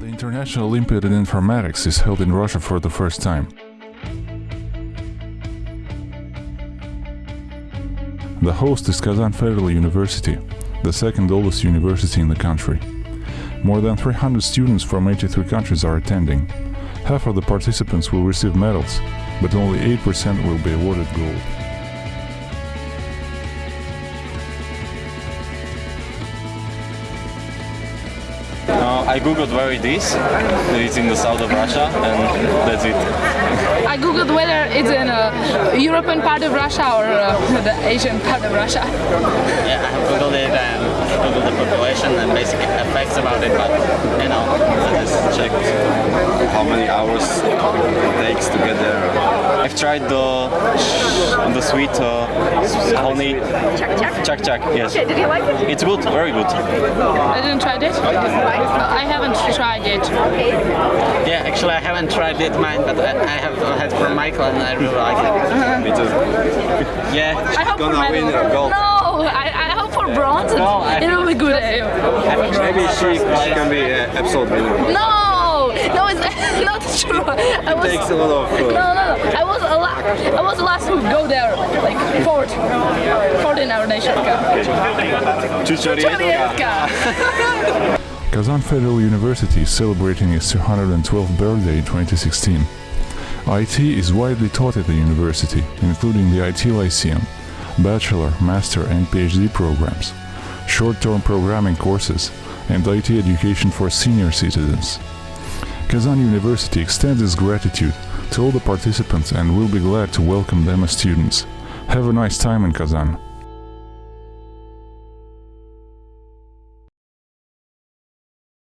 National Olympiad in Informatics is held in Russia for the first time. The host is Kazan Federal University, the second oldest university in the country. More than 300 students from 83 countries are attending. Half of the participants will receive medals, but only 8% will be awarded gold. I googled where it is. It's in the south of Russia, and that's it. I googled whether it's in a European part of Russia or uh, the Asian part of Russia. Yeah, I have googled it and googled the population and basic facts about it, but you know, I just checked. how many hours it takes to get there. I've tried the the sweet uh, honey chak chak. Chak chak. Yes, Did you like it? it's good, very good. I didn't try it. I haven't tried it. Yeah, actually, I haven't tried it mine, but I, I have had from Michael and I really like it. Me too. Yeah, I hope for gonna win a gold. No, I, I hope for bronze. No, it will be good. Maybe she, she can be uh, episode winner. No, no, it's not true. I was, Takes a lot of. no, Uh, no, no. I was a la- I was the last to go there, like fourth, fourth in our nation cup. Chorietka. Kazan Federal University is celebrating its 212th birthday in 2016. IT is widely taught at the university, including the IT Lyceum, bachelor, master, and PhD programs, short-term programming courses, and IT education for senior citizens. Kazan University extends its gratitude to all the participants and will be glad to welcome them as students. Have a nice time in Kazan.